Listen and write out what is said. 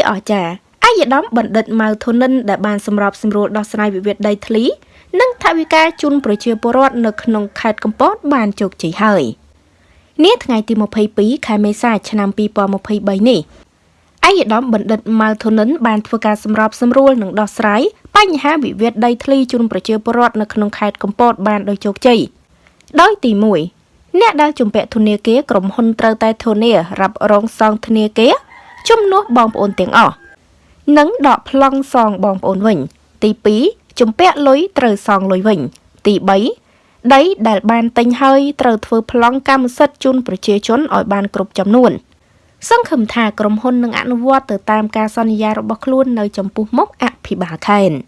ជាអស្ចារ្យអាយដាមបណ្ឌិតម៉ៅធនិនដែលបានសម្របសម្រួលដោះស្រាយវិវាទដីធ្លី និងថវិកាជូនប្រជាពលរដ្ឋនៅក្នុងខេត្តកំពតបានជោគជ័យហើយនាថ្ងៃទី22ខែមេសាឆ្នាំ2023នេះអាយដាមបណ្ឌិតម៉ៅធនិនបានធ្វើការសម្របសម្រួលនិងដោះស្រាយបញ្ហាវិវាទដីធ្លីជូនប្រជាពលរដ្ឋនៅក្នុងខេត្តកំពតបានដោយជោគជ័យដោយទី1អ្នកដែលជំពាក់ធនាគារក្រុមហ៊ុនត្រូវតែធនារ៉ាប់រងសងធនាគារ ជំនួសបងប្អូនទាំងអស់និងដកប្លង់សងបងប្អូនវិញ ទី2ជំពាក់លុយត្រូវសងលុយវិញ ទី3ដីដែលបានទិញហើយត្រូវធ្វើប្លង់កម្មសិទ្ធិជូនប្រជាជនឲ្យបានគ្រប់ចំនួន។សង្ឃឹមថាក្រុមហ៊ុននឹងអនុវត្តទៅតាមការសន្យារបស់ខ្លួននៅចំពោះមុខអភិបាលខេត្ត។